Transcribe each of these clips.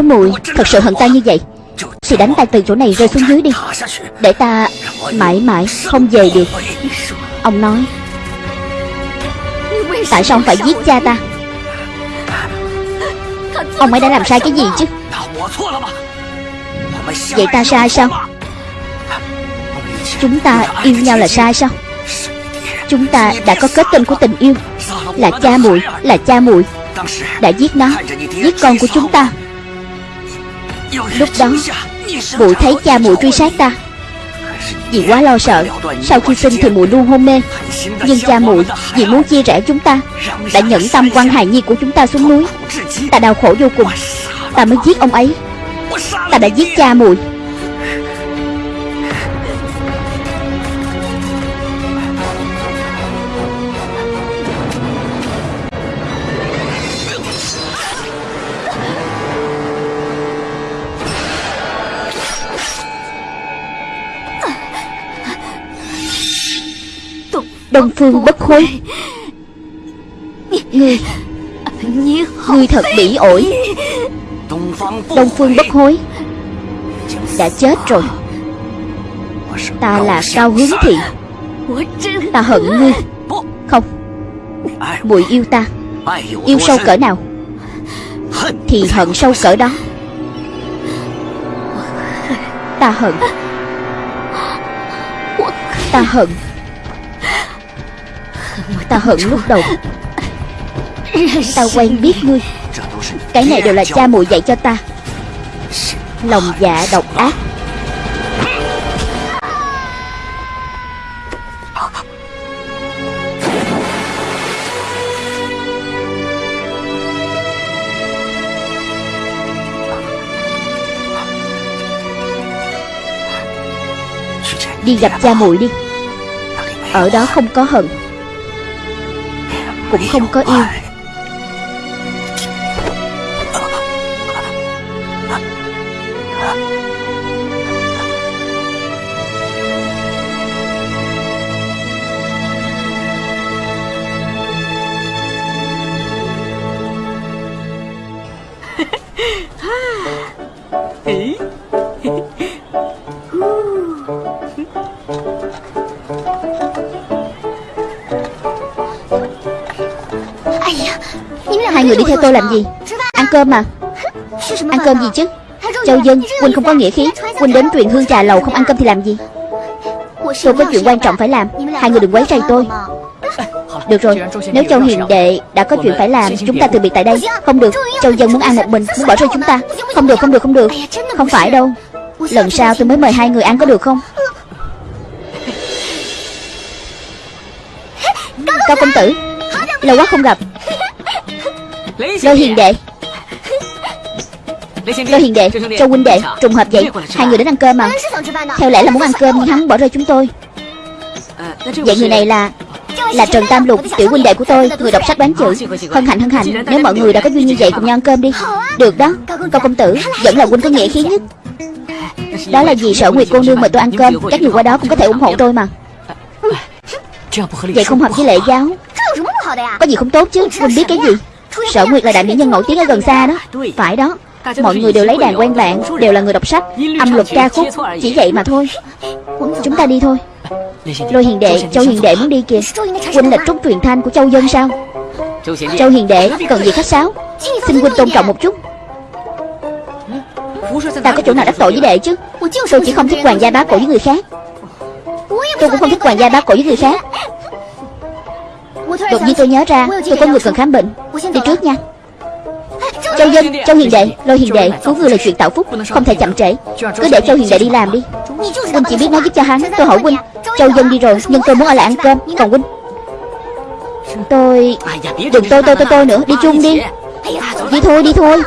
Nếu muội thật sự hận ta như vậy. Thì đánh ta từ chỗ này rơi xuống dưới đi. Để ta mãi mãi không về được. Ông nói, Tại sao ông phải giết cha ta? Ông ấy đã làm sai cái gì chứ? Vậy ta sai sao? Chúng ta yêu nhau là sai sao? Chúng ta đã có kết tinh của tình yêu. Là cha muội, Là cha muội. Đã giết nó, Giết con của chúng ta. Lúc đó, mụ thấy cha mụ truy sát ta. Vì quá lo sợ, Sau khi sinh thì mụ luôn hôn mê. Nhưng cha mụ vì muốn chia rẽ chúng ta, Đã nhẫn tâm quăng hài nhi của chúng ta xuống núi. Ta đau khổ vô cùng. Ta mới giết ông ấy. Ta đã giết cha muội Đông Phương bất hối Ngươi Ngươi thật bỉ ổi. Đông Phương bất hối. Đã chết rồi. Ta là Cao Hướng Thị. Ta hận ngươi. Không. Muội yêu ta. Yêu sâu cỡ nào? Thì hận sâu cỡ đó. Ta hận. Ta hận Ta hận lúc đầu. Ta quen biết ngươi. Cái này đều là cha muội dạy cho ta. Lòng dạ độc ác. Đi gặp cha muội đi. Ở đó không có hận. Cũng không có yêu. Tôi làm gì? Ăn cơm mà. Ăn cơm gì chứ? Châu Dân Huynh không có nghĩa khí. Huynh đến truyền hương trà lầu không ăn cơm thì làm gì? Tôi có chuyện quan trọng phải làm. Hai người đừng quấy rầy tôi. Được rồi Nếu Châu Hiền Đệ đã có chuyện phải làm Chúng ta từ biệt tại đây. Không được. Châu Dân muốn ăn một mình Muốn bỏ rơi chúng ta. Không được không được không được. Không phải đâu. Lần sau tôi mới mời hai người ăn có được không? Cao công tử Lâu quá không gặp Lôi hiền đệ Lôi hiền đệ Châu huynh đệ Trùng hợp vậy Hai người đến ăn cơm mà Theo lẽ là muốn ăn cơm nhưng hắn bỏ rơi chúng tôi Vậy người này là Là Trần Tam Lục Tiểu huynh đệ của tôi Người đọc sách bán chữ Hân hạnh hân hạnh Nếu mọi người đã có duyên như vậy cùng nhau ăn cơm đi Được đó Cao công tử Vẫn là huynh có nghĩa khí nhất Đó là vì sợ Nguyệt cô nương mời tôi ăn cơm Các người qua đó cũng có thể ủng hộ tôi mà Vậy không hợp với lễ giáo Có gì không tốt chứ Huynh biết cái gì Sở Nguyệt là đại mỹ nhân nổi tiếng ở gần xa đó. Phải đó. Mọi người đều lấy đàn quen bạn Đều là người đọc sách Âm luật ca khúc. Chỉ vậy mà thôi. Chúng ta đi thôi. Lôi hiền đệ Châu hiền đệ muốn đi kìa. Huynh là trúc truyền thanh của châu dân sao? Châu hiền đệ Cần gì khách sáo? Xin huynh tôn trọng một chút. Ta có chỗ nào đắc tội với đệ chứ? Tôi chỉ không thích hoàng gia bá cổ với người khác. Tôi cũng không thích hoàng gia bá cổ với người khác Đột nhiên tôi nhớ ra Tôi có người cần khám bệnh. Đi trước nha. Châu Dân, Châu Hiền Đệ, Lôi Hiền Đệ Cứu người là chuyện tạo phúc Không thể chậm trễ. Cứ để Châu Hiền Đệ đi làm đi. Huynh chỉ biết nói giúp cho hắn Tôi hỏi Huynh. Châu Dân đi rồi Nhưng tôi muốn ở lại ăn cơm Còn Huynh. Tôi Đừng tôi tôi tôi tôi nữa Đi chung đi. Đi thôi đi thôi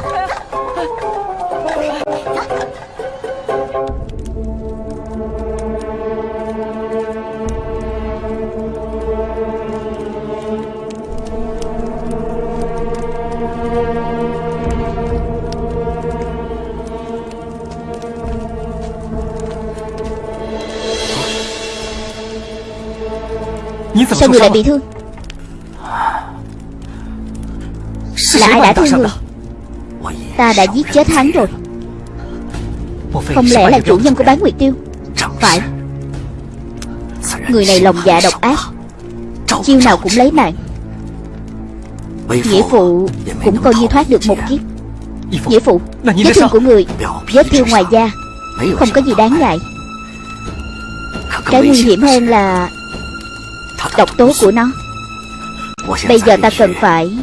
Sao người lại bị thương? Là ai đã thương người. Ta? Đã giết chết hắn rồi. Không lẽ là chủ nhân của bán nguyệt tiêu? Phải. Người này lòng dạ độc ác. Chiêu nào cũng lấy mạng. Nghĩa phụ cũng coi như thoát được một kiếp. Nghĩa phụ Vết thương của người Vết thương ngoài da. Không có gì đáng ngại. Cái nguy hiểm hơn là Độc tố của nó. Bây giờ ta cần phải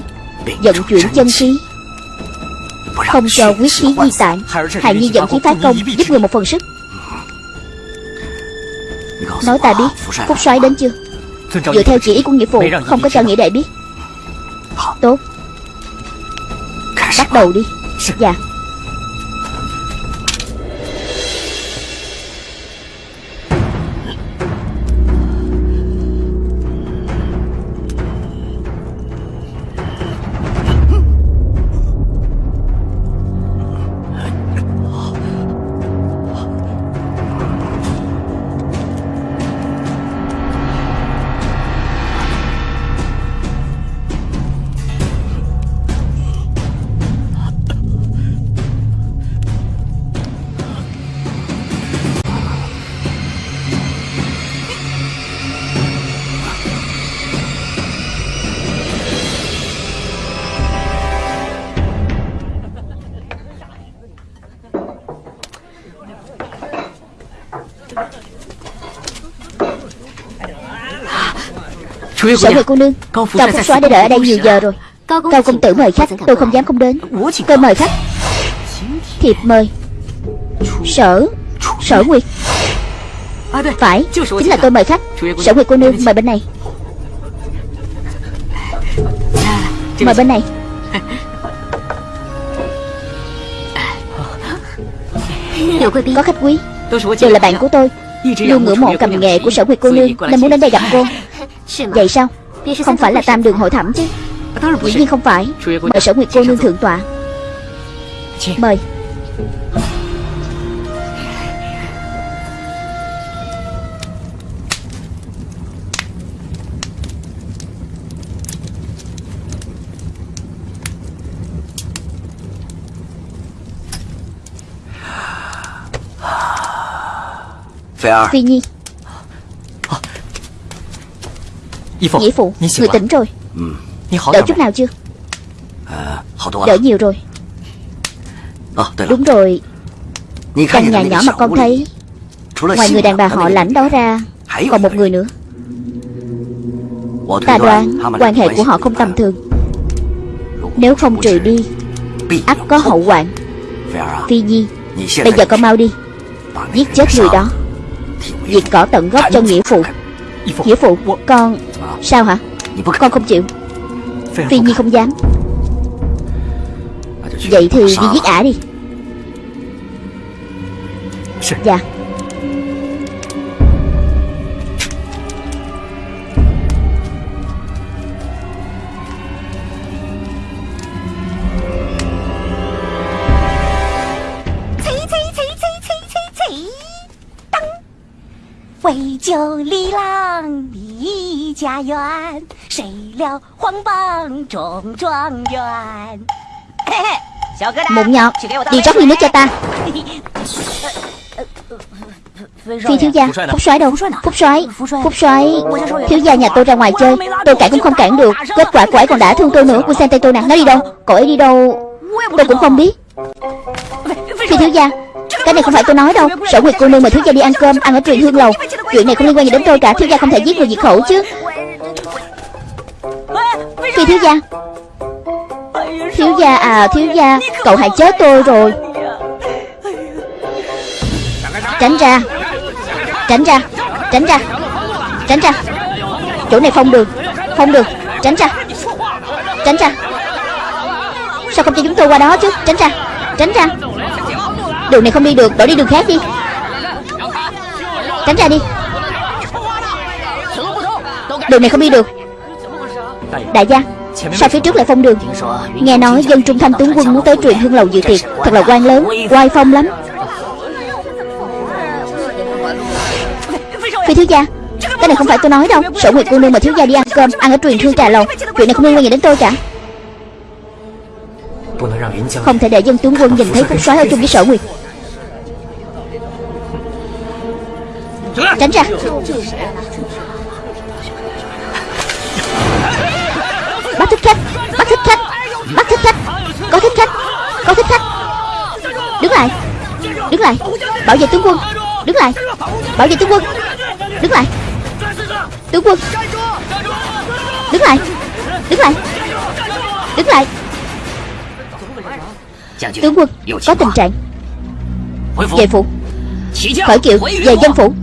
Vận chuyển chân khí. Không cho quyết khí di tản. Hài nhi dẫn khí phá công, Giúp người một phần sức. Nói ta biết, Phúc soái đến chưa? Dựa theo chỉ ý của nghĩa phụ, Không có cho nghĩa đệ biết. Tốt. Bắt đầu đi. Dạ. Sở Nguyệt cô nương. Cao Phúc soái đã đợi ở đây nhiều giờ rồi. Cao công tử mời khách. Tôi không dám không đến. Tôi mời khách. Thiệp mời. Sở. Sở Nguyệt. Phải. Chính là tôi mời khách. Sở Nguyệt cô nương mời bên này. Mời bên này. Có khách quý. Đều là bạn của tôi. Luôn ngưỡng mộ cầm nghệ của sở Nguyệt cô nương Nên muốn đến đây gặp cô Vậy sao? Không phải là tam đường hội thẩm chứ. Dĩ nhiên không phải. Mời sở Nguyệt cô nương thượng tọa. Mời. Phi Nhi Nghĩa phụ Người tỉnh rồi. Đỡ chút nào chưa? Đỡ nhiều rồi. Đúng rồi. Căn nhà nhỏ mà con thấy. Ngoài người đàn bà họ lãnh đó ra Còn một người nữa. Ta đoán quan hệ của họ không tầm thường. Nếu không trừ đi ắt có hậu hoạn Phi Nhi Bây giờ con mau đi. Giết chết người đó. Diệt cỏ tận gốc cho nghĩa phụ Nghĩa phụ Con Sao hả? Con không chịu. Phi Nhi không dám. Vậy thì đi giết ả đi. Dạ Vì 救李郎离家园，谁料皇榜中状元。Mụn nhọt Đi rót ly nước cho ta Phi thiếu gia Phúc soái đâu Phúc soái Phúc soái Thiếu gia nhà tôi ra ngoài chơi Tôi cản cũng không cản được Kết quả cô ấy còn đã thương tôi nữa Cô xem tay tôi nè Nó đi đâu Cô ấy đi đâu Tôi cũng không biết Phi thiếu gia cái này không phải tôi nói đâu. Sở Nguyệt cô nương mời thiếu gia đi ăn cơm Ăn ở truyền hương lầu. Chuyện này không liên quan gì đến tôi cả. Thiếu gia không thể giết người diệt khẩu chứ. Phi thiếu gia. Thiếu gia à thiếu gia Cậu hại chết tôi rồi. Tránh ra. Tránh ra. Tránh ra. Tránh ra. Chỗ này không được, không được, Tránh ra. Tránh ra. Sao không cho chúng tôi qua đó chứ? Tránh ra. Tránh ra. Đường này không đi được, Đổi đi đường khác đi. Tránh ra đi. Đường này không đi được. Đại gia, Sao phía trước lại phong đường? Nghe nói dân trung thanh tướng quân muốn tới truyền hương lầu dự tiệc. Thật là quan lớn, Oai phong lắm. Phi thiếu gia, Cái này không phải tôi nói đâu. Sở Nguyệt cô nương mà thiếu gia đi ăn cơm, Ăn ở truyền hương trà lầu. Chuyện này không liên quan gì đến tôi cả. Không thể để dân tướng quân nhìn thấy phúc soái ở chung với sở nguyệt. Tránh ra Bắt thích khách Bắt thích khách Bắt thích khách. Có thích khách Có thích khách. Đứng lại Đứng lại. Bảo vệ tướng quân Đứng lại. Bảo vệ tướng quân Đứng lại. Tướng quân Đứng lại Đứng lại Đứng lại. Tướng quân Có tình trạng Về phủ Khởi kiệu Về dân phủ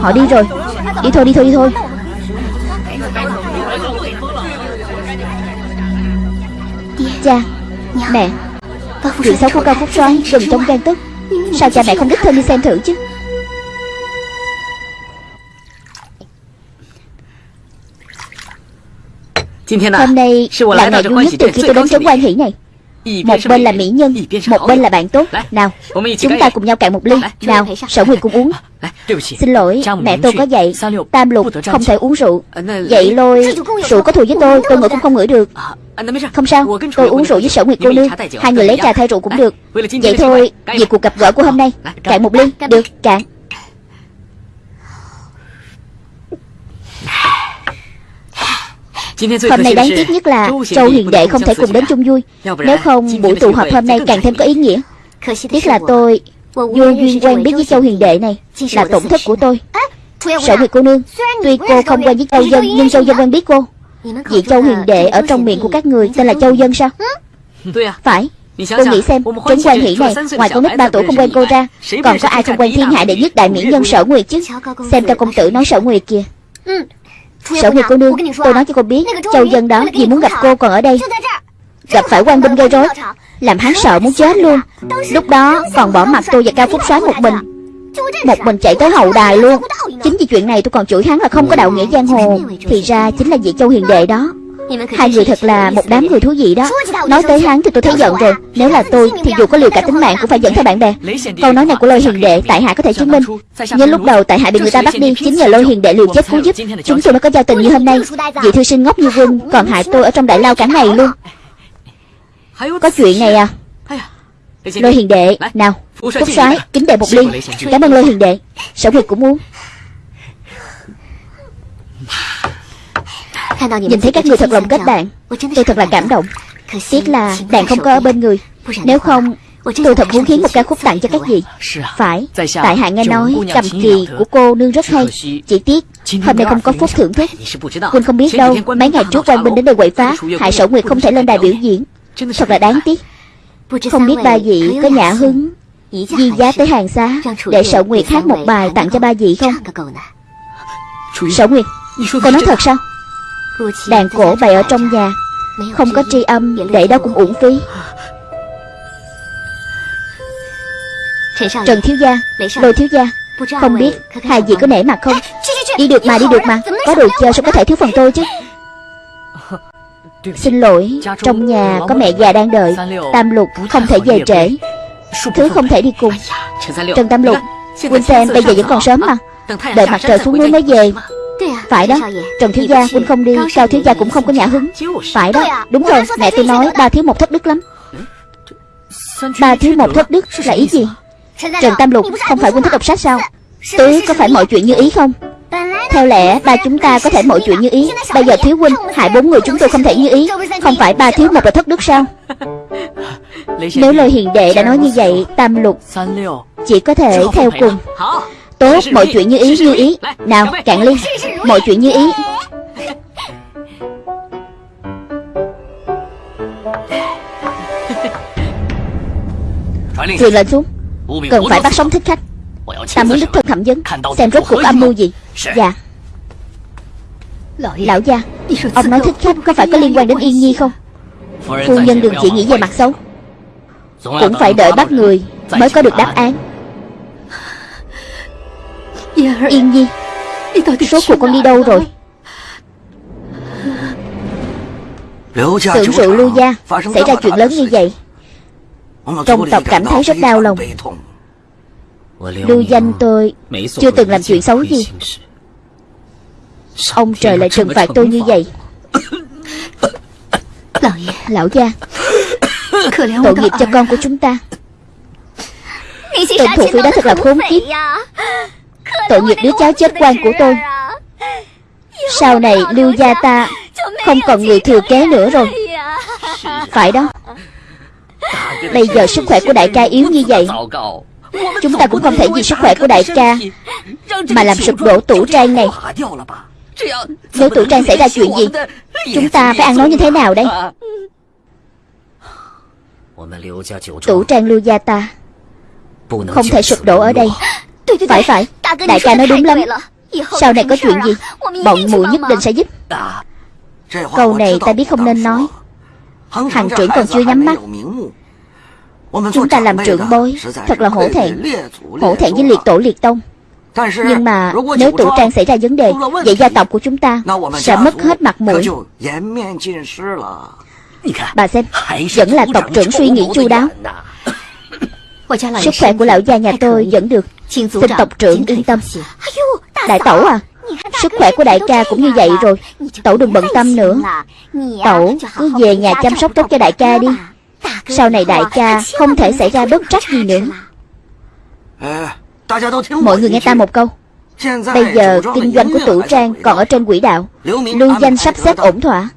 Họ đi rồi. Đi thôi đi thôi đi thôi. Cha Mẹ. Chuyện xấu của cao phúc soái gần trong gan tức Sao cha mẹ không đích thân đi xem thử chứ? Hôm nay là ngày vui nhất từ khi tôi đến trấn quan hỷ này Một bên là mỹ nhân Một bên là bạn tốt. Nào Chúng ta cùng nhau cạn một ly. Nào Sở Nguyệt cùng uống. Xin lỗi Mẹ tôi có dạy. Tam lục không thể uống rượu. Vậy lôi Rượu có thù với tôi Tôi ngửi cũng không ngửi được. Không sao Tôi uống rượu với Sở Nguyệt cô nương. Hai người lấy trà thay rượu cũng được. Vậy thôi Vì cuộc gặp gỡ của hôm nay Cạn một ly. Được cạn Hôm nay đáng tiếc nhất là Châu Hiền Đệ không thể cùng đến chung vui. Nếu không buổi tụ họp hôm nay càng thêm có ý nghĩa. Tiếc là tôi Vô duyên quen biết với Châu Hiền Đệ này Là tổn thất của tôi. Sở Nguyệt cô nương Tuy cô không quen với Châu Dân Nhưng Châu Dân quen biết cô. Vị Châu Hiền Đệ ở trong miệng của các người Tên là Châu Dân sao? Phải. Cô nghĩ xem Trấn quan hỷ này Ngoài con nít ba tuổi không quen cô ra Còn có ai không quen thiên hạ đệ nhất đại mỹ nhân sở nguyệt chứ? Xem cao công tử nói sở nguyệt kìa Sở Nguyệt cô nương Tôi nói cho cô biết Châu dân đó vì muốn gặp cô còn ở đây Gặp phải quan binh gây rối. Làm hắn sợ muốn chết luôn. Lúc đó còn bỏ mặt tôi và Cao Phúc Soái một mình. Một mình chạy tới hậu đài luôn. Chính vì chuyện này tôi còn chửi hắn là không có đạo nghĩa giang hồ. Thì ra chính là vị Châu Hiền Đệ đó Hai người thật là một đám người thú vị đó. Nói tới hắn thì tôi thấy giận rồi. Nếu là tôi thì dù có liều cả tính mạng cũng phải dẫn theo bạn bè. Câu nói này của lôi hiền đệ Tại hạ có thể chứng minh. Nhưng lúc đầu tại hạ bị người ta bắt đi Chính nhờ lôi hiền đệ liều chết cứu giúp. Chúng tôi mới có giao tình như hôm nay. Vị thư sinh ngốc như quân Còn hại tôi ở trong đại lao cả ngày luôn. Có chuyện này à? Lôi hiền đệ Nào Phúc soái kính đệ một ly. Cảm ơn lôi hiền đệ. Sở Nguyệt cũng muốn Nhìn thấy các người thật lòng kết bạn. Tôi thật là cảm động. Tiếc là đàn không có ở bên người. Nếu không Tôi thật muốn khiến một ca khúc tặng cho các vị. Phải Tại hạ nghe nói cầm kỳ của cô nương rất hay. Chỉ tiếc Hôm nay không có phúc thưởng thức Quỳnh không biết đâu Mấy ngày trước quan binh đến đây quậy phá Hại sở nguyệt không thể lên đài biểu diễn. Thật là đáng tiếc. Không biết ba vị có nhã hứng Di giá tới hàng xá Để sở nguyệt hát một bài tặng cho ba vị không? Sở nguyệt Cô nói thật sao Đàn cổ bày ở trong nhà. Không có tri âm, Để đó cũng uổng phí. Trần thiếu gia Lôi thiếu gia, Không biết hai vị có nể mặt không? Đi được mà, đi được mà. Có đồ chơi sao có thể thiếu phần tôi chứ? Xin lỗi, Trong nhà có mẹ già đang đợi. Tam lục không thể về trễ. Thứ không thể đi cùng. Trần Tam lục, Quỳnh xem bây giờ vẫn còn sớm mà. Đợi mặt trời xuống núi mới về phải đó. Trần thiếu gia huynh không đi. Cao thiếu gia cũng không có nhã hứng. Phải đó. Đúng rồi. Mẹ tôi nói ba thiếu một thất đức lắm. Ba thiếu một thất đức là ý gì? Trần Tam Lục Không phải huynh thích đọc sách sao? Tứ có phải mọi chuyện như ý không? Theo lẽ ba chúng ta có thể mọi chuyện như ý. Bây giờ thiếu huynh Hại bốn người chúng tôi không thể như ý. Không phải ba thiếu một là thất đức sao? Nếu lời hiền đệ đã nói như vậy Tam Lục Chỉ có thể theo cùng Tốt, mọi chuyện như ý như ý. Nào, cạn ly Mọi chuyện như ý. Truyền lệnh xuống. Cần phải bắt sống thích khách. Ta muốn đích thân thẩm vấn. Xem rốt cuộc âm mưu gì. Dạ. Lão gia Ông nói thích khách có phải có liên quan đến Yên Nhi không? Phu nhân đừng chỉ nghĩ về mặt xấu. Cũng phải đợi bắt người Mới có được đáp án Yên Nhi Số cuộc con đi đâu rồi? Tưởng rượu lưu gia Xảy ra chuyện lớn như vậy. Trong tộc cảm thấy rất đau lòng. Lưu danh tôi Chưa từng làm chuyện xấu gì. Ông trời lại trừng phạt tôi như vậy. Lão gia Tội nghiệp cho con của chúng ta. Tên thủ phi đó thật là khốn kiếp Tội nghiệp đứa cháu chết quan của tôi. Sau này lưu gia ta Không còn người thừa kế nữa rồi. Phải đó. Bây giờ sức khỏe của đại ca yếu như vậy. Chúng ta cũng không thể vì sức khỏe của đại ca Mà làm sụp đổ tủ trang này. Nếu tủ trang xảy ra chuyện gì, Chúng ta phải ăn nói như thế nào đây? Tủ trang lưu gia ta Không thể sụp đổ ở đây. Phải phải. Đại ca nói đúng lắm. Sau này có chuyện gì Bọn muội nhất định sẽ giúp. Câu này ta biết không nên nói. Hàng trưởng còn chưa nhắm mắt. Chúng ta làm trưởng bối. Thật là hổ thẹn. Hổ thẹn với liệt tổ liệt tông. Nhưng mà nếu tủ trang xảy ra vấn đề Vậy gia tộc của chúng ta Sẽ mất hết mặt mũi. Bà xem Vẫn là tộc trưởng suy nghĩ chu đáo. Sức khỏe của lão gia nhà tôi vẫn được Xin tộc trưởng yên tâm. Đại tẩu à Sức khỏe của đại ca cũng như vậy rồi. Tẩu đừng bận tâm nữa. Tẩu cứ về nhà chăm sóc tốt cho đại ca đi. Sau này đại ca không thể xảy ra bất trắc gì nữa. Mọi người nghe ta một câu. Bây giờ kinh doanh của tử trang còn ở trên quỹ đạo. Lưu danh sắp xếp ổn thỏa.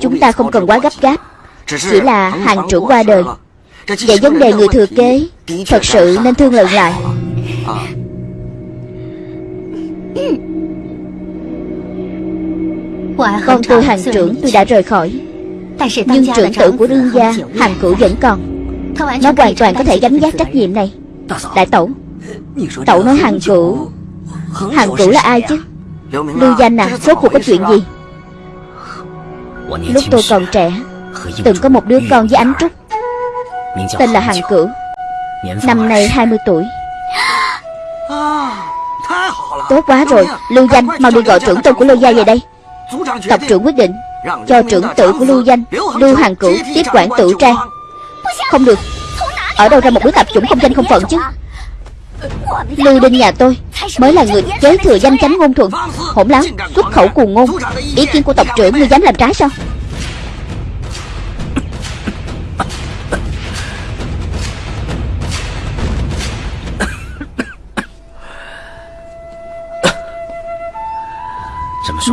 Chúng ta không cần quá gấp gáp. Chỉ là hàng trưởng qua đời. Vậy vấn đề người thừa kế Thật sự nên thương lượng lại Con tôi hàng trưởng tôi đã rời khỏi. Nhưng trưởng tử của đương gia Hàng cửu vẫn còn. Nó hoàn toàn có thể gánh vác trách nhiệm này. Đại tẩu Tẩu nói hàng cửu Hàng cửu là ai chứ? Lưu danh à Rốt cuộc có chuyện gì? Lúc tôi còn trẻ Từng có một đứa con với ánh trúc Tên là Hàng Cửu. Năm nay 20 tuổi Tốt quá rồi, Lưu Danh mau đi gọi trưởng tôn của Lưu Gia về đây. Tộc trưởng quyết định, Cho trưởng tử của Lưu Danh, Lưu Hàng Cửu tiếp quản tử trang Không được, Ở đâu ra một đứa tạp chủng không danh không phận chứ? Lưu Đinh nhà tôi Mới là người kế thừa danh chánh ngôn thuận, Hỗn láo, Xuất khẩu cuồng ngôn. Ý kiến của tộc trưởng ngươi dám làm trái sao?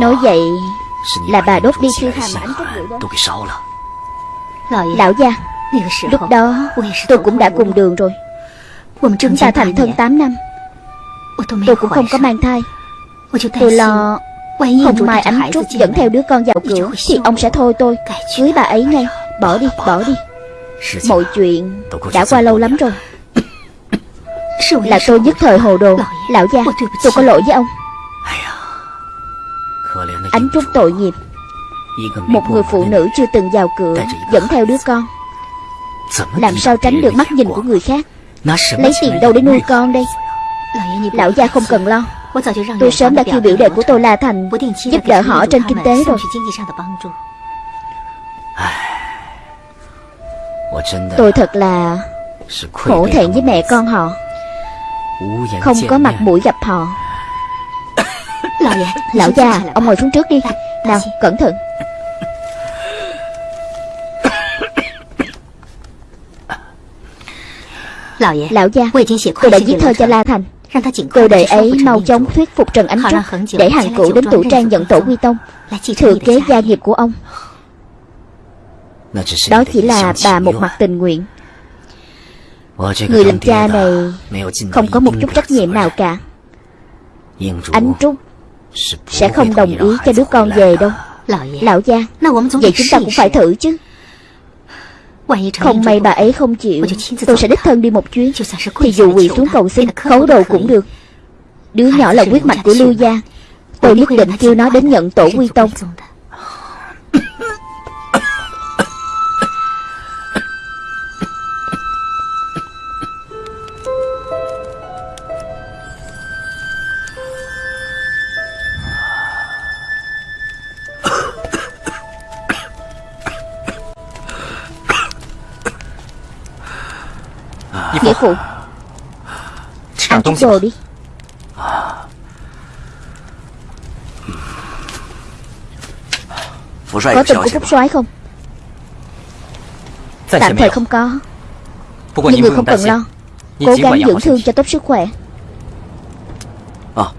Nói vậy Là bà đốt đi thư hàm ảnh trúc rượu đó. Lão gia Lúc đó tôi cũng đã cùng đường rồi. Chúng ta thành thân 8 năm. Tôi cũng không có mang thai. Tôi lo Không mai ánh trúc dẫn theo đứa con vào cửa Thì ông sẽ thôi tôi. Cưới bà ấy ngay. Bỏ đi, bỏ đi. Mọi chuyện đã qua lâu lắm rồi. Là tôi nhất thời hồ đồ. Lão gia, tôi có lỗi với ông Ánh trúc tội nghiệp. Một người phụ nữ chưa từng vào cửa, Dẫn theo đứa con. Làm sao tránh được mắt nhìn của người khác? Lấy tiền đâu để nuôi con đây? Lão gia không cần lo. Tôi sớm đã kêu biểu đệ của tôi là Thành Giúp đỡ họ trên kinh tế rồi. Tôi thật là Khổ thẹn với mẹ con họ. Không có mặt mũi gặp họ. Lão già Ông ngồi xuống trước đi. Nào cẩn thận. Lão gia Tôi đã viết thơ cho La Thành. Tôi đợi ấy mau chóng thuyết phục Trần Ánh Trúc Để hàng cũ đến tủ trang nhận tổ quy tông. Thừa kế gia nghiệp của ông. Đó chỉ là bà một mặt tình nguyện. Người làm cha này Không có một chút trách nhiệm nào cả. Ánh Trúc Sẽ không đồng ý cho đứa con về đâu. Lão gia Vậy chúng ta cũng phải thử chứ. Không may bà ấy không chịu Tôi sẽ đích thân đi một chuyến. Thì dù quỳ xuống cầu xin Khấu đầu cũng được. Đứa nhỏ là quyết mạch của Lưu Gia. Tôi nhất định kêu nó đến nhận tổ quy tông Nghĩa phụ Ăn chút đồ đi. Có tin của Phúc soái không? Tạm thời không có. Nhưng người không cần lo. Cố gắng dưỡng thương cho tốt sức khỏe.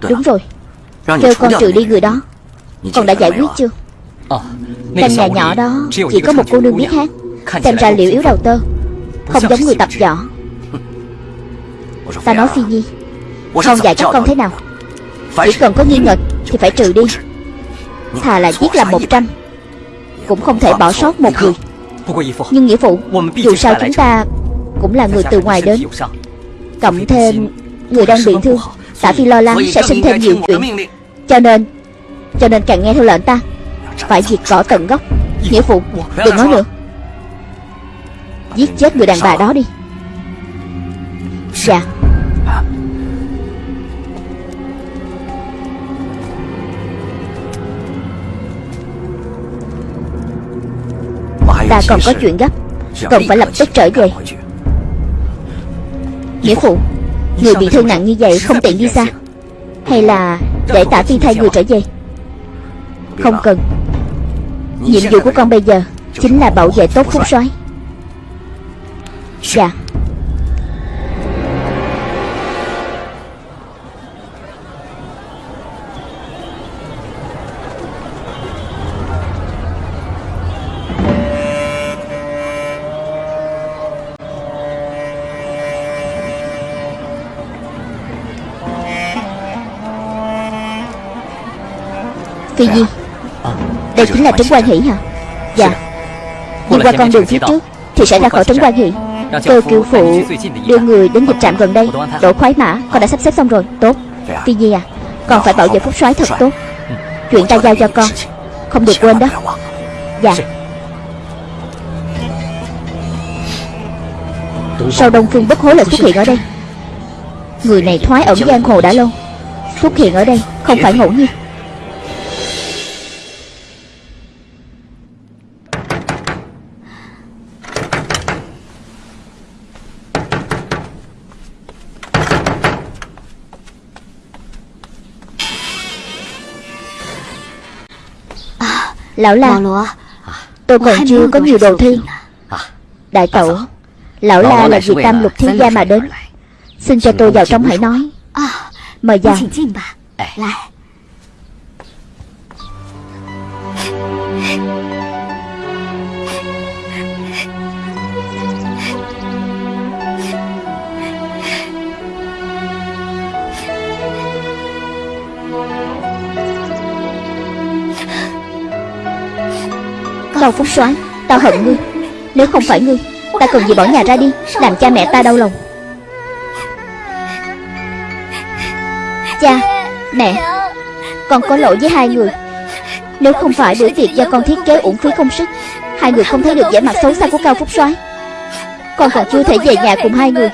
Đúng rồi. Kêu con trừ đi người đó. Con đã giải quyết chưa? Căn nhà nhỏ đó Chỉ có một cô nương biết hát. Xem ra liệu yếu đầu tơ Không giống người tập võ Ta nói Phi Nhi Con dạy các con thế nào. Chỉ cần có nghi ngờ Thì phải trừ đi. Thà là giết làm một trăm. Cũng không thể bỏ sót một người. Nhưng nghĩa phụ Dù sao chúng ta Cũng là người từ ngoài đến. Cộng thêm Người đang bị thương Tạ Phi lo lắng sẽ sinh thêm nhiều chuyện Cho nên Cho nên càng nghe theo lệnh ta Phải diệt cỏ tận gốc. Nghĩa phụ Đừng nói nữa. Giết chết người đàn bà đó đi Dạ. Ta còn có chuyện gấp. Cần phải lập tức trở về. Nghĩa phụ Người bị thương nặng như vậy không tiện đi xa? Hay là để tả phi thay người trở về? Không cần. Nhiệm vụ của con bây giờ Chính là bảo vệ tốt phúc soái Dạ Phi Nhi. Đây chính là Trấn Quan Hỷ hả? Dạ. Đi qua con đường phía trước Thì sẽ ra khỏi Trấn Quan Hỷ. Cơ cựu phụ đưa người đến dịch trạm gần đây. Đổ khoái mã Con đã sắp xếp xong rồi. Tốt. Phi Nhi à Con phải bảo vệ phúc soái thật tốt. Chuyện ta giao cho con. Không được quên đó. Dạ. Sao Đông Phương bất hối lại xuất hiện ở đây. Người này thoái ẩn giang hồ đã lâu. Xuất hiện ở đây Không phải ngẫu nhiên Lão La Tôi còn chưa có nhiều đồ thi. Đại tẩu Lão La là vì tam lục thiên gia mà đến. Xin cho tôi vào trong hãy nói. Mời vào Cao Phúc soái Tao hận ngươi. Nếu không phải ngươi, Ta cần gì bỏ nhà ra đi, Làm cha mẹ ta đau lòng. Cha, Mẹ, Con có lỗi với hai người. Nếu không phải bữa tiệc do con thiết kế uổng phí công sức, Hai người không thấy được vẻ mặt xấu xa của Cao Phúc soái. Con còn chưa thể về nhà cùng hai người.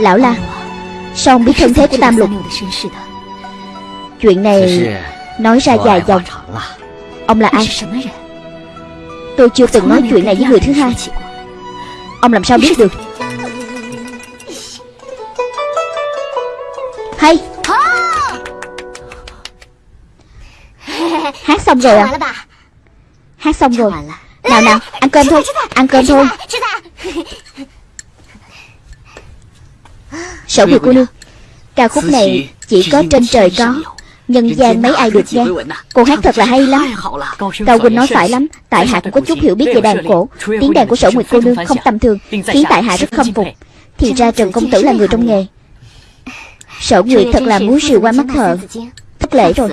Lão La, Sao ông biết thân thế của Tam Lục? Chuyện này Nói ra dài dòng. Ông là ai? Tôi chưa từng nói chuyện này với người thứ hai. Ông làm sao biết được? Hay! Hát xong rồi à? Hát xong rồi. Nào nào, ăn cơm thôi, Ăn cơm thôi. Sở Nguyệt cô nương Ca khúc này chỉ có trên trời có Nhân gian mấy ai được nghe Cô hát thật là hay lắm Cao Huynh nói phải lắm Tại hạ cũng có chút hiểu biết về đàn cổ Tiếng đàn của sở Nguyệt cô nương không tầm thường Khiến tại hạ rất khâm phục Thì ra Trần Công Tử là người trong nghề Sở Nguyệt thật là múa rìu qua mắt thợ Thất lễ rồi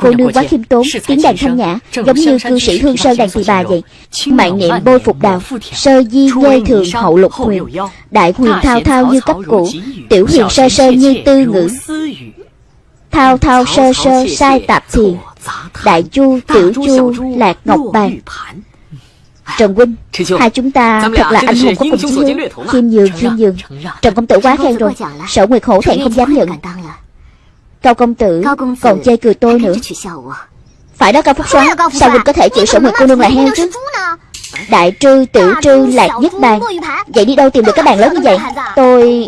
Cô nương quá khiêm tốn Tiếng đàn thanh nhã Giống như cư sĩ hương sơn đàn tỳ bà vậy Mạng niệm bôi phục đào Sơ di nhê thường hậu lục huyền Đại huyền thao thao như cấp cũ Tiểu huyền sơ sơ như tư ngữ. Thao thao sơ sơ sai tạp thiền Đại chu tiểu chu lạc ngọc bàn. Trần Huynh Hai chúng ta thật là anh hùng có cùng chí hướng Khiêm nhường khiêm nhường. Trần Công Tử quá khen rồi. Sở Nguyệt hổ thẹn không dám nhận Cao công tử còn chê cười tôi nữa. Phải đó Cao Phúc Soái Sao Huynh có thể chịu sở nguyệt cô nương là heo chứ? Đại trư, tiểu trư, lạc nhất bàn Vậy đi đâu tìm được cái bàn lớn như vậy? Tôi...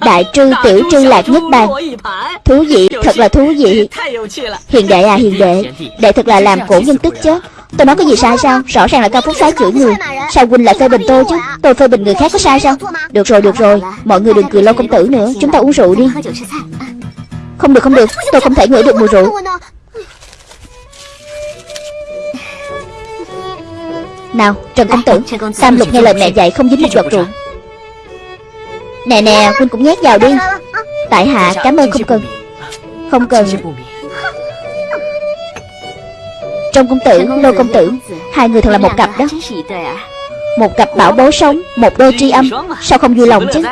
Đại trư tiểu trư lạc nhất bàn Thú vị, thật là thú vị. Hiền đệ à hiền đệ. Đệ thật là làm cổ nhân tức chứ Tôi nói cái gì sai sao? Rõ ràng là cao phúc Sái chửi người. Sao huynh lại phê bình tôi chứ? Tôi phê bình người khác có sai sao? Được rồi được rồi. Mọi người đừng cười lâu công tử nữa. Chúng ta uống rượu đi. Không được không được. Tôi không thể ngửi được mùi rượu. Nào, Trần công tử, Tam lục nghe lời mẹ dạy không dính một giọt rượu. Nè nè Huynh cũng nhét vào đi. Tại hạ, cảm ơn không cần. Không cần. Trong công tử Lô công tử Hai người thật là một cặp đó. Một cặp bảo bối sống Một đôi tri âm. Sao không vui lòng chứ?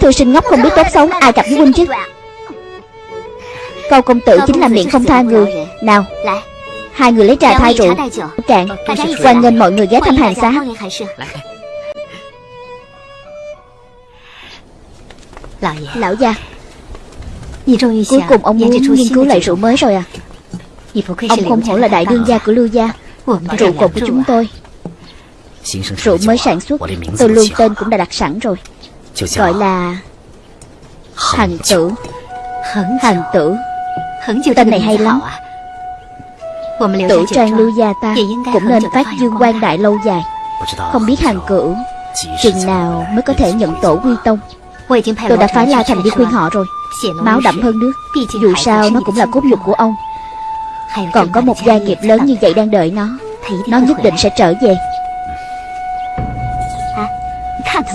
Thư sinh ngốc không biết tốt xấu Ai cặp với huynh chứ? Câu công tử chính là miệng không tha người. Nào Hai người lấy trà thay rượu. Cạn Hoan nghênh mọi người ghé thăm hàng xá Lão gia Cuối cùng ông muốn nghiên cứu lại rượu mới rồi à Ông không hổ là đại đương gia của Lưu Gia Rượu cồn của chúng tôi. Rượu mới sản xuất Tôi luôn tên cũng đã đặt sẵn rồi. Gọi là Hằng tử. Hằng tử. Tên này hay lắm. Tử trang Lưu Gia ta Cũng nên phát dương quan đại lâu dài. Không biết hàng cửu Chừng nào mới có thể nhận tổ quy tông. Tôi đã phái La Thành đi khuyên họ rồi. Máu đậm hơn nước. Dù sao nó cũng là cốt nhục của ông Còn có một gia nghiệp lớn như vậy đang đợi nó. Nó nhất định sẽ trở về.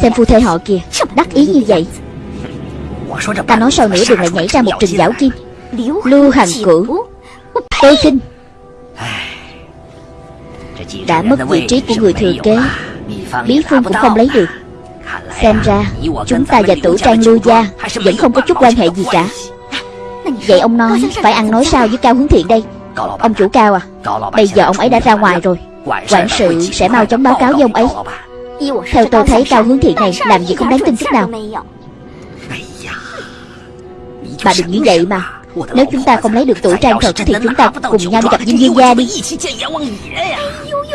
Xem phu thê họ kìa. Đắc ý như vậy. Ta nói sau nữa đừng lại nhảy ra một trình giáo kim Lưu Hằng Cửu. Tôi khinh Đã mất vị trí của người thừa kế. Bí phương cũng không lấy được. Xem ra Chúng ta và tử trang lưu gia Vẫn không có chút quan hệ gì cả. Vậy ông nói Phải ăn nói sao? với Cao Hướng Thiện đây Ông chủ Cao à Bây giờ ông ấy đã ra ngoài rồi. Quản sự sẽ mau chóng báo cáo với ông ấy. Theo tôi thấy Cao Hướng Thiện này Làm gì không đáng tin chút nào. Bà đừng nghĩ vậy mà. Nếu chúng ta không lấy được tuổi trang thật Thì chúng ta cùng nhau đi gặp Diêm Dương Gia đi.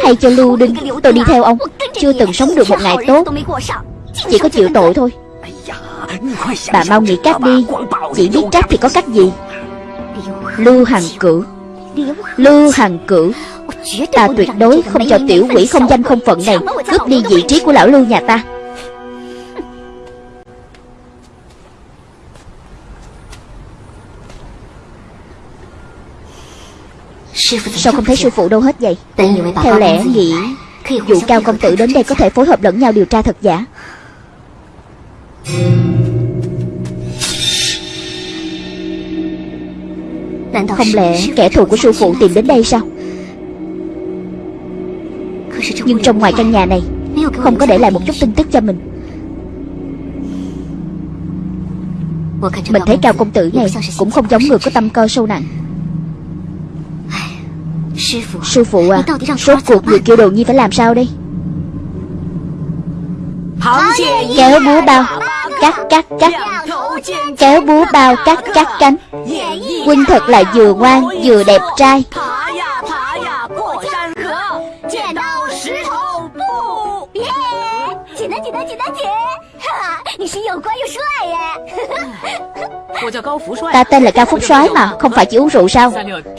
Hay cho Lưu Đinh Tôi đi theo ông. Chưa từng sống được một ngày tốt. chỉ có chịu tội thôi. Bà mau nghĩ cách đi Chỉ biết trách thì có cách gì Lưu Hằng Cử Lưu Hằng Cử, Ta tuyệt đối không cho tiểu quỷ không danh không phận này Cướp đi vị trí của lão Lưu nhà ta. Sao không thấy sư phụ đâu hết vậy? Theo lẽ nghĩ Dụ cao công tử đến đây có thể phối hợp lẫn nhau điều tra thật giả. Không lẽ kẻ thù của sư phụ tìm đến đây sao? Nhưng trong ngoài căn nhà này Không có để lại một chút tin tức cho mình. Mình thấy cao công tử này Cũng không giống người có tâm cơ sâu nặng. Sư phụ à Rốt cuộc người kêu đồ nhi phải làm sao đây? Kéo búa bao Cắt cắt cắt Kéo búa bao cắt cắt cánh. Quynh thật là vừa ngoan, vừa đẹp trai. Ta tên là Cao Phúc soái mà Không phải chỉ uống rượu sao?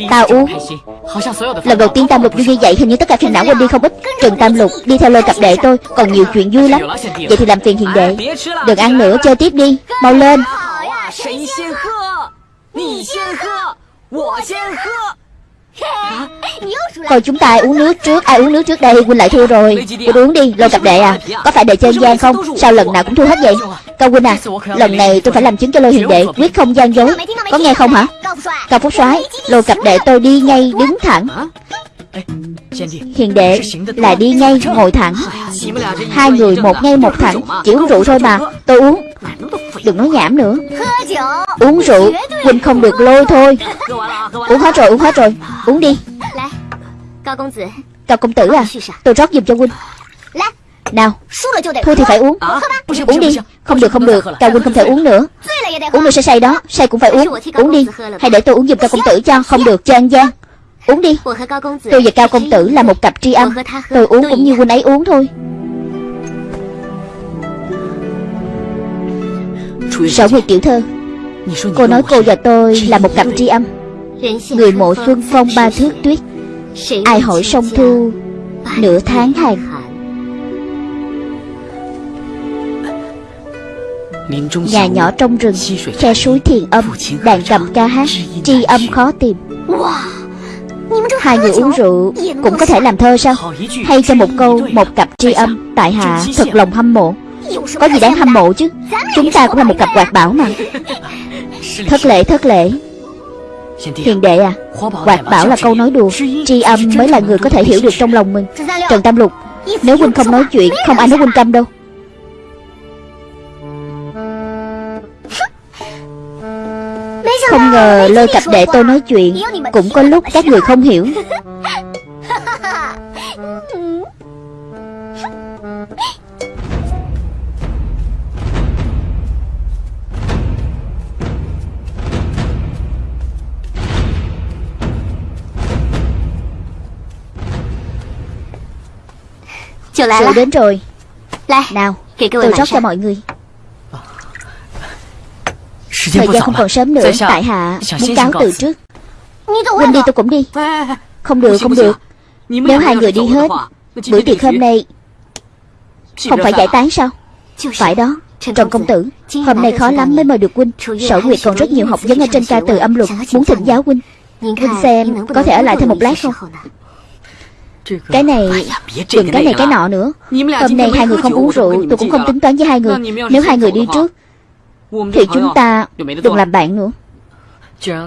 Ta uống。Lần đầu tiên Tam Lục vui như vậy Hình như tất cả phiền não quên đi không ít. Trần Tam Lục đi theo lời cặp đệ tôi Còn nhiều chuyện vui lắm. Vậy thì làm phiền hiền đệ. Đừng ăn nữa chơi tiếp đi. Mau lên Coi chúng ta ai uống nước trước, Ai uống nước trước đây, Huynh lại thua rồi. Huynh uống đi, Lô cặp đệ à. Có phải đệ chơi gian không? Sao lần nào cũng thua hết vậy? Cao Huynh à Lần này tôi phải làm chứng cho Lô hiền đệ, Quyết không gian dối Có nghe không hả? Cao Phúc soái, Lô cặp đệ tôi đi ngay đứng thẳng. Hiền đệ là đi ngay, ngồi thẳng. Hai người một ngay một thẳng, Chỉ uống rượu thôi mà, Tôi uống. Đừng nói nhảm nữa. Uống rượu Huynh không được lôi thôi. Uống hết rồi uống hết rồi. Uống đi. Cao công tử. À? Tôi rót giùm cho Huynh Nào. Thua thì phải uống. Uống đi. Không được không được. Cao Huynh không thể uống nữa. Uống nữa sẽ say đó. Say cũng phải uống. Uống đi. Hay để tôi uống giùm Cao công tử cho. Không được cho ăn gian Uống đi. Tôi và Cao công tử là một cặp tri âm. Tôi uống cũng như huynh ấy uống thôi Sở Nguyệt tiểu thơ Cô nói cô và tôi là một cặp tri âm Người mộ xuân phong ba thước tuyết Ai hỏi sông thu Nửa tháng hàng. Nhà nhỏ trong rừng Khe suối thiền âm Đàn cầm ca hát Tri âm khó tìm. Hai người uống rượu Cũng có thể làm thơ sao? Hay cho một câu Một cặp tri âm Tại hạ thật lòng hâm mộ Có gì đáng hâm mộ chứ? Chúng ta cũng là một cặp quạt bảo mà. Thất lễ thất lễ. Hiền đệ à Quạt bảo là câu nói đùa. Tri âm mới là người có thể hiểu được trong lòng mình. Trần Tam Lục Nếu huynh không nói chuyện Không ai nói huynh câm đâu. Không ngờ lôi cặp đệ tôi nói chuyện Cũng có lúc các người không hiểu Rượu đến rồi. Nào tôi rót cho mọi người. Thời gian không còn sớm nữa Tại hạ muốn cáo từ trước. Huynh đi tôi cũng đi. Không được không được. Nếu hai người đi hết Bữa tiệc hôm nay Không phải giải tán sao? Phải đó Trần công tử Hôm nay khó lắm mới mời được huynh. Sở Nguyệt còn rất nhiều học vấn ở trên ca từ âm luật Muốn thỉnh giáo huynh. Huynh xem có thể ở lại thêm một lát không Cái này Đừng cái này cái nọ nữa. Hôm nay hai người không uống rượu Tôi cũng không tính toán với hai người. Nếu hai người đi trước Thì chúng ta đừng làm bạn nữa.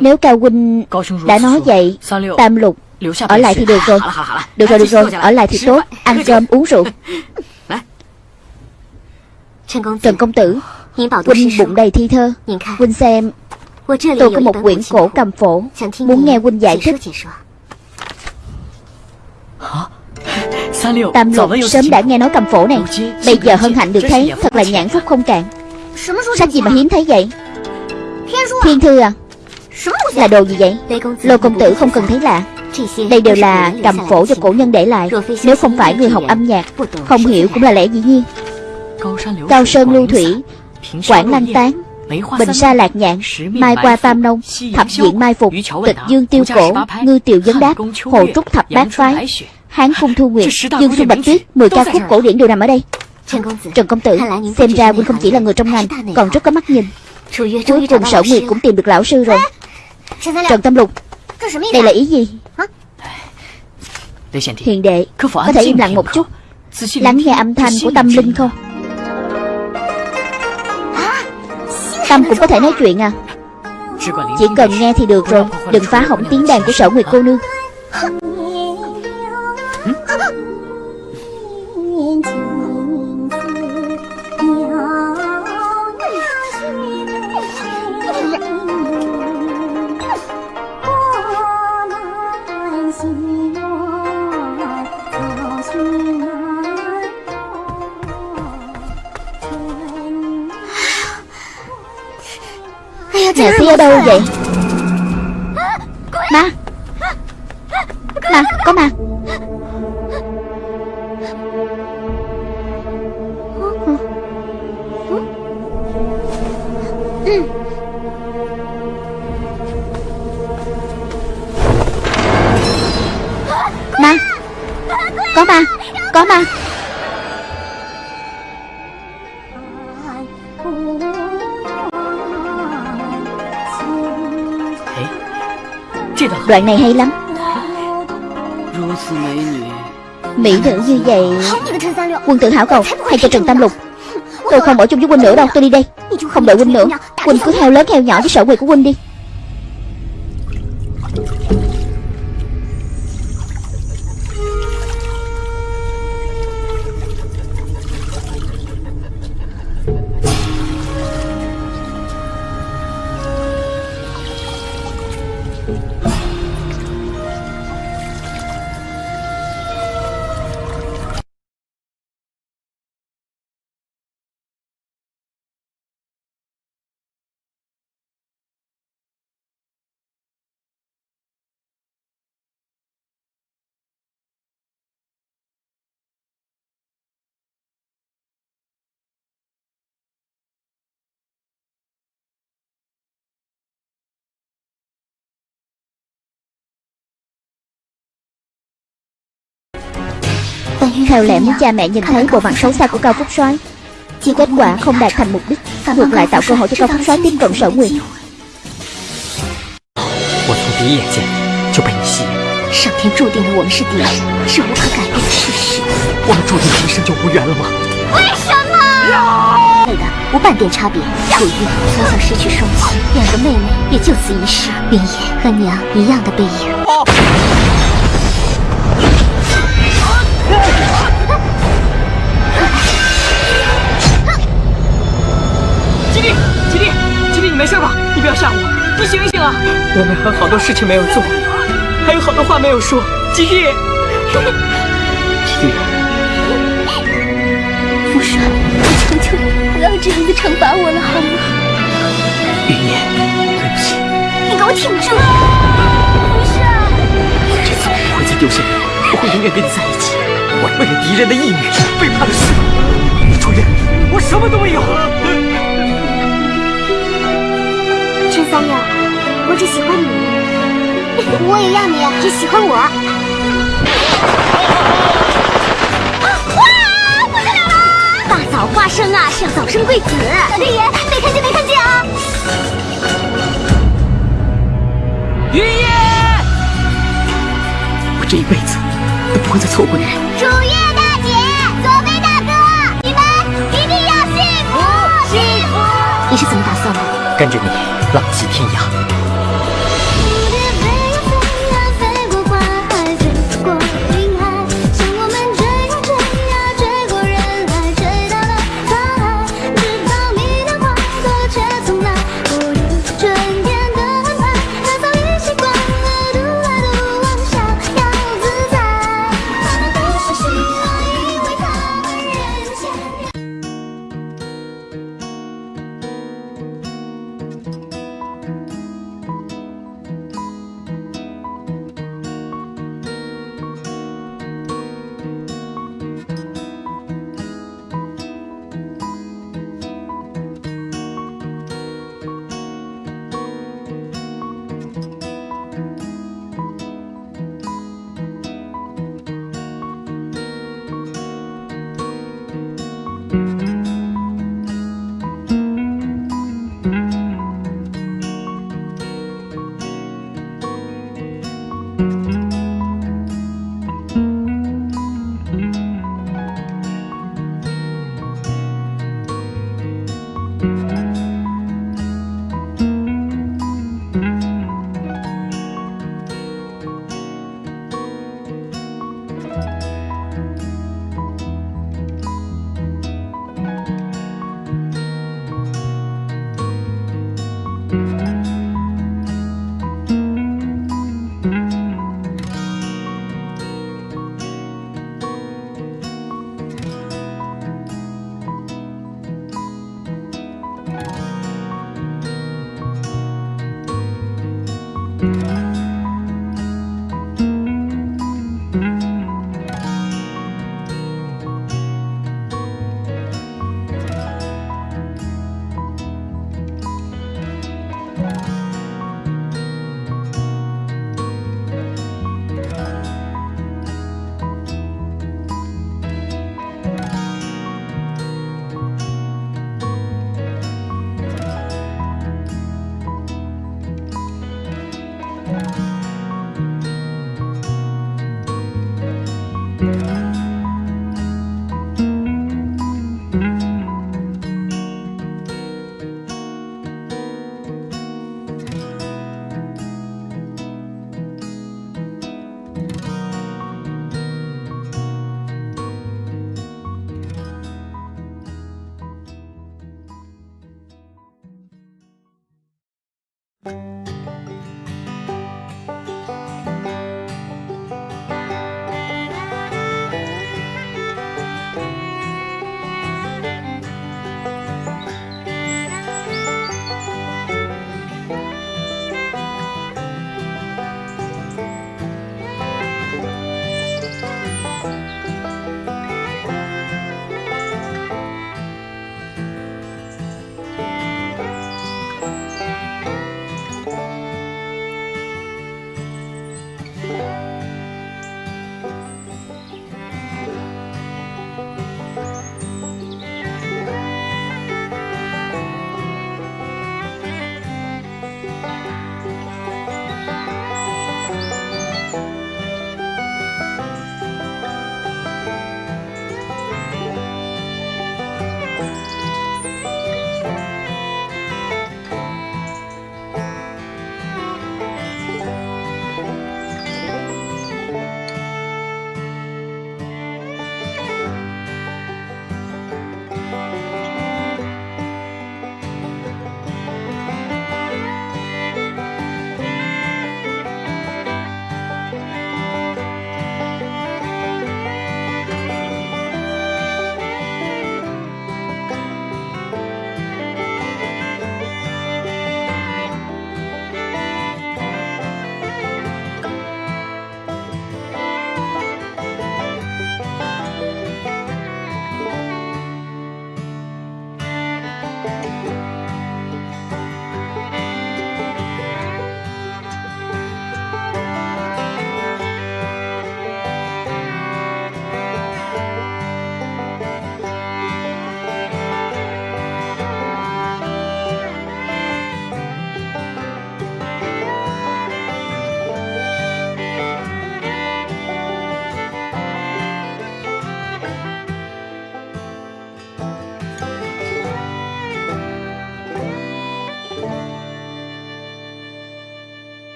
Nếu Cao Huynh đã nói vậy Tam Lục Ở lại thì được rồi. Được rồi được rồi. Ở lại thì tốt. Ăn cơm uống rượu. Trần công tử. Huynh bụng đầy thi thơ. Huynh xem. Tôi có một quyển cổ cầm phổ. Muốn nghe Huynh giải thích Tam lục sớm đã nghe nói cầm phổ này. Bây giờ hân hạnh được thấy Thật là nhãn phúc không cạn Sách gì mà hiếm thấy vậy? Thiên thư à? Là đồ gì vậy? Lô công tử không cần thấy lạ. Đây đều là cầm phổ do cổ nhân để lại. Nếu không phải người học âm nhạc Không hiểu cũng là lẽ dĩ nhiên. Cao sơn lưu thủy Quảng lăng tán Bình sa lạc nhạn Mai qua tam nông Thập diện mai phục Tịch dương tiêu cổ Ngư tiều vấn đáp Hồ trúc thập bát phái Hán cung thu nguyệt Dương xuân bạch tuyết Mười ca khúc cổ điển đều nằm ở đây. Trần công tử. Xem ra huynh không chỉ là người trong ngành Còn rất có mắt nhìn. Cuối cùng sở nguyệt cũng tìm được lão sư rồi. Trần Tâm Lục. Đây là ý gì? Hiền đệ Có thể im lặng một chút. Lắng nghe âm thanh của tâm linh không Tâm cũng có thể nói chuyện à. Chỉ cần nghe thì được rồi. Đừng phá hỏng tiếng đàn của sở nguyệt cô nương ở đâu vậy? Ma Ma Có ma Đoạn này hay lắm. Mỹ nữ như vậy. Quân tử hảo cầu Hay cho Trần Tam Lục? Tôi không ở chung với huynh nữa đâu Tôi đi đây. Không đợi huynh nữa. Huynh cứ heo lớn heo nhỏ với sở quyền của huynh đi Theo lẽ muốn cha mẹ nhìn thấy bộ mặt xấu xa của Cao Phúc Soái Kết quả không đạt thành mục đích Ngược lại tạo cơ hội cho Cao Phúc Soái tiếp cận sở nguyện 我从第一眼见就被你吸引，上天注定了我们是敌人，是无可改变的事实。我们注定今生就无缘了吗？为什么？对的，无半点差别。楚玉从小失去双亲，两个妹妹也就此遗失，云野和娘一样的背影。吉利，吉利，吉利，你没事吧？你不要吓我，你醒一醒啊！我们还有好多事情没有做，还有好多话没有说。吉利，吉利，我求求你，不要这样子惩罚我了，好吗？云烟，对不起，你给我挺住！福帅，这次我不会再丢下你，我会永远跟你在一起。我为了敌人的义女，背叛了师傅。楚月，我什么都没有。三六，我只喜欢你，我也要你只喜欢我。哇，不得了了！大嫂花生啊，是要早生贵子。小天爷，没看见没看见啊！云烨，我这一辈子都不会再错过你。楚月大姐，左飞大哥，你们一定要幸福幸福！你是怎么打算的？跟着你浪迹天涯。